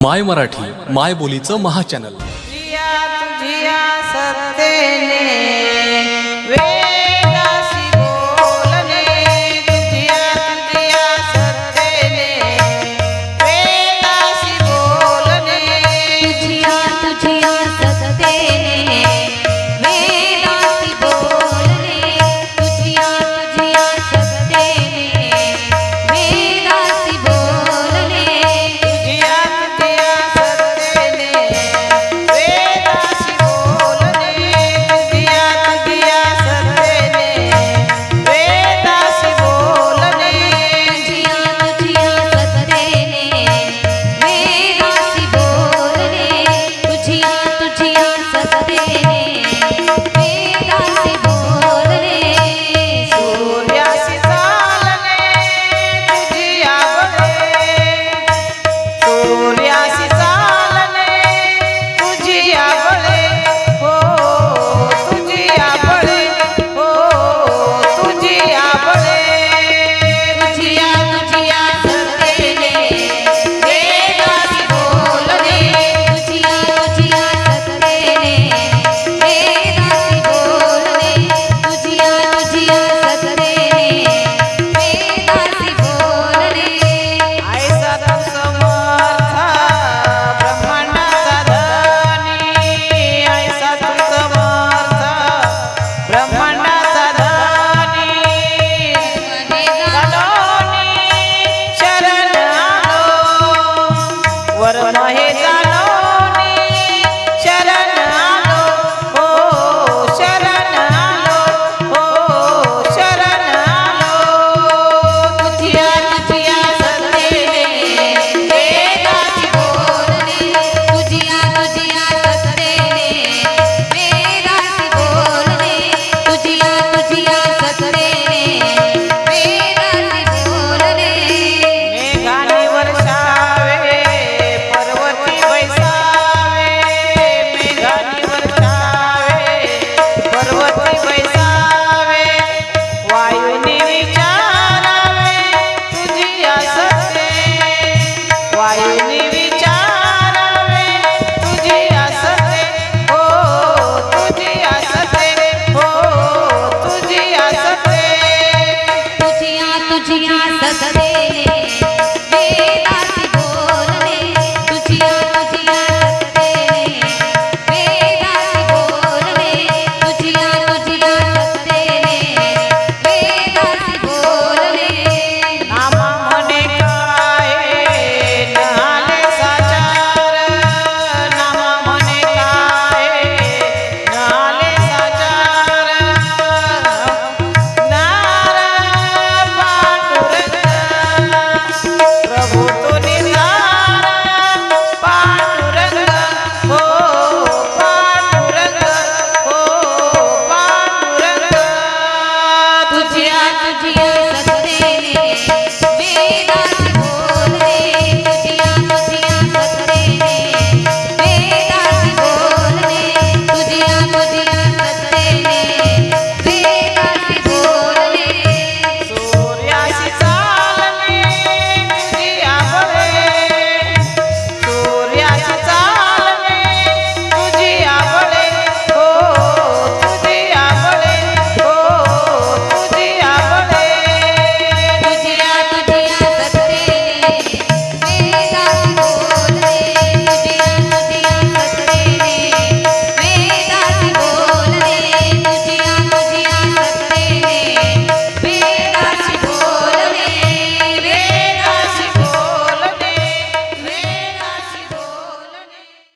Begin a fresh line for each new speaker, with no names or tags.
माय मराठी माय बोलीचं महाचॅनल
पर महेश ससरे todo